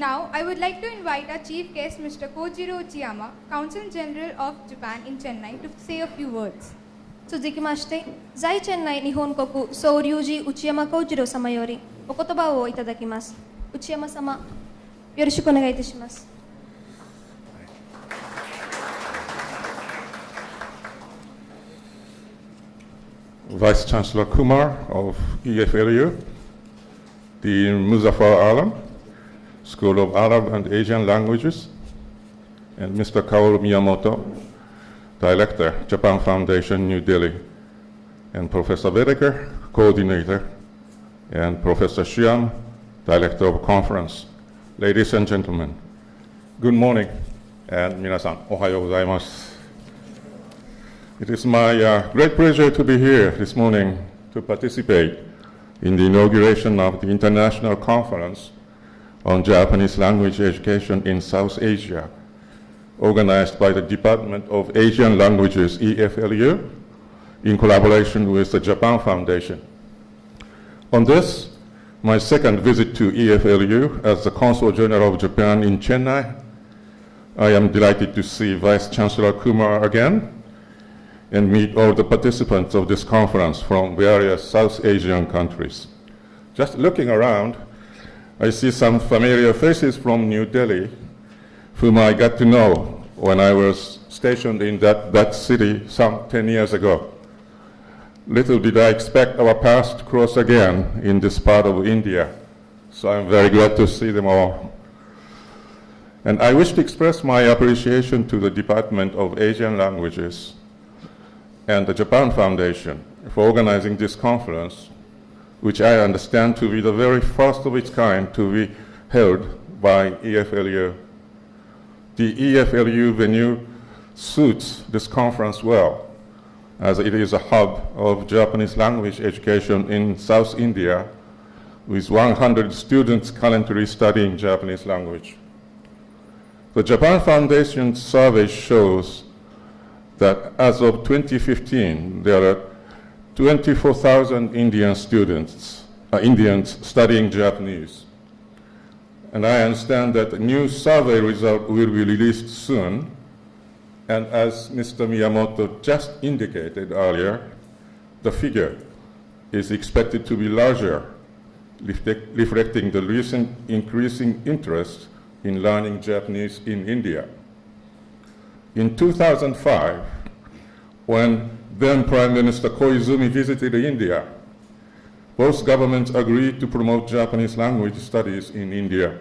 Now, I would like to invite our chief guest, Mr. Kojiro Uchiyama, Consul General of Japan in Chennai, to say a few words. 続きまして、在チェンナイ日本国総領事内山幸次郎様よりお言葉をいただきます。内山様、よろしくお願いいたします。Vice Chancellor Kumar of EF the Muzaffar Alam, School of Arab and Asian Languages, and Mr. Kaoru Miyamoto, Director, Japan Foundation, New Delhi, and Professor Whitaker, Coordinator, and Professor Shiam, Director of Conference. Ladies and gentlemen, good morning, and minasan, ohayo gozaimasu. It is my uh, great pleasure to be here this morning to participate in the inauguration of the International Conference on Japanese Language Education in South Asia, organized by the Department of Asian Languages, EFLU, in collaboration with the Japan Foundation. On this, my second visit to EFLU as the Consul General of Japan in Chennai, I am delighted to see Vice Chancellor Kumar again and meet all the participants of this conference from various South Asian countries. Just looking around, I see some familiar faces from New Delhi, whom I got to know when I was stationed in that, that city some 10 years ago. Little did I expect our paths to cross again in this part of India, so I'm very glad to see them all. And I wish to express my appreciation to the Department of Asian Languages and the Japan Foundation for organizing this conference, which I understand to be the very first of its kind to be held by EFLU. The EFLU venue suits this conference well, as it is a hub of Japanese language education in South India, with 100 students currently studying Japanese language. The Japan Foundation survey shows that as of 2015, there are 24,000 Indian students, uh, Indians studying Japanese. And I understand that a new survey result will be released soon. And as Mr. Miyamoto just indicated earlier, the figure is expected to be larger, reflecting the recent increasing interest in learning Japanese in India. In 2005, when then Prime Minister Koizumi visited India, both governments agreed to promote Japanese language studies in India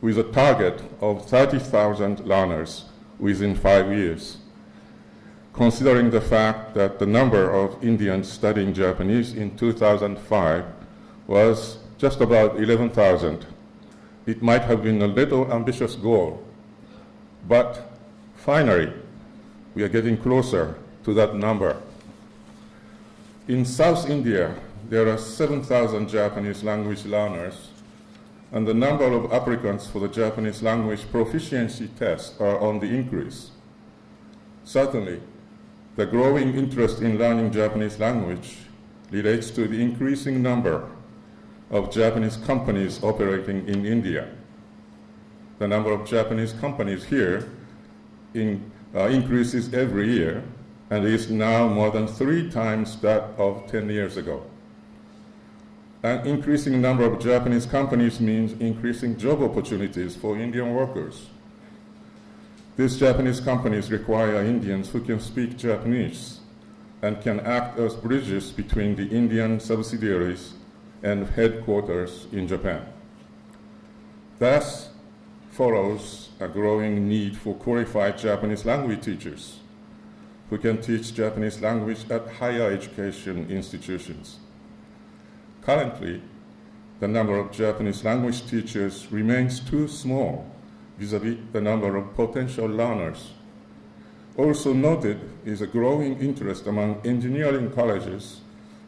with a target of 30,000 learners within five years. Considering the fact that the number of Indians studying Japanese in 2005 was just about 11,000, it might have been a little ambitious goal. But finally, we are getting closer to that number. In South India, there are 7,000 Japanese language learners, and the number of applicants for the Japanese language proficiency test are on the increase. Certainly, the growing interest in learning Japanese language relates to the increasing number of Japanese companies operating in India. The number of Japanese companies here in, uh, increases every year and is now more than three times that of 10 years ago. An increasing number of Japanese companies means increasing job opportunities for Indian workers. These Japanese companies require Indians who can speak Japanese and can act as bridges between the Indian subsidiaries and headquarters in Japan. Thus follows a growing need for qualified Japanese language teachers who can teach Japanese language at higher education institutions. Currently, the number of Japanese language teachers remains too small vis-a-vis -vis the number of potential learners. Also noted is a growing interest among engineering colleges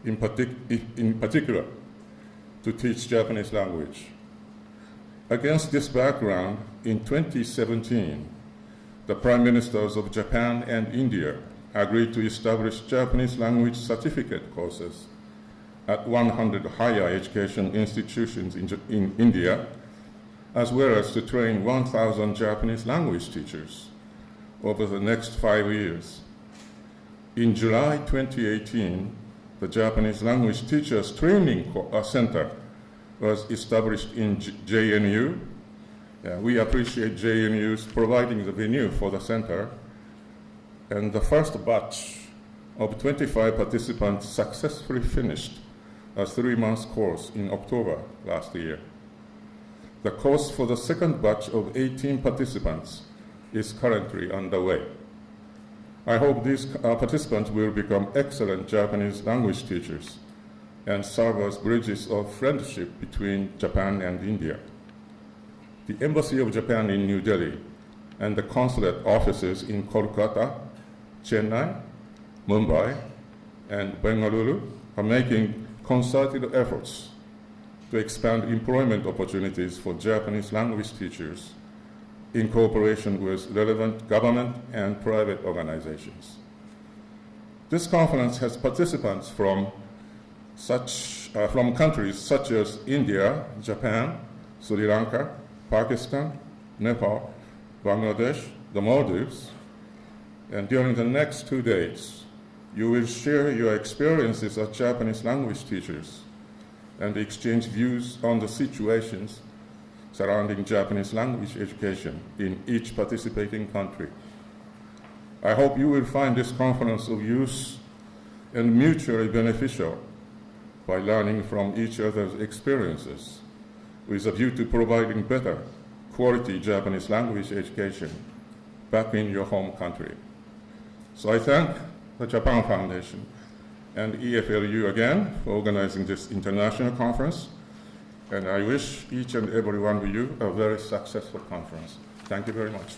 in, partic in particular to teach Japanese language. Against this background, in 2017, the Prime Ministers of Japan and India agreed to establish Japanese language certificate courses at 100 higher education institutions in, in India as well as to train 1,000 Japanese language teachers over the next five years. In July 2018, the Japanese Language Teachers Training uh, Center was established in JNU. Yeah, we appreciate JNU's providing the venue for the center. And the first batch of 25 participants successfully finished a three-month course in October last year. The course for the second batch of 18 participants is currently underway. I hope these uh, participants will become excellent Japanese language teachers and serve as bridges of friendship between Japan and India. The Embassy of Japan in New Delhi and the consulate offices in Kolkata, Chennai, Mumbai, and Bengaluru are making concerted efforts to expand employment opportunities for Japanese language teachers in cooperation with relevant government and private organizations. This conference has participants from such uh, from countries such as India, Japan, Sri Lanka, Pakistan, Nepal, Bangladesh, the Maldives, and during the next two days, you will share your experiences as Japanese language teachers and exchange views on the situations surrounding Japanese language education in each participating country. I hope you will find this conference of use and mutually beneficial by learning from each other's experiences with a view to providing better quality Japanese language education back in your home country. So I thank the Japan Foundation and EFLU again for organizing this international conference, and I wish each and every one of you a very successful conference. Thank you very much.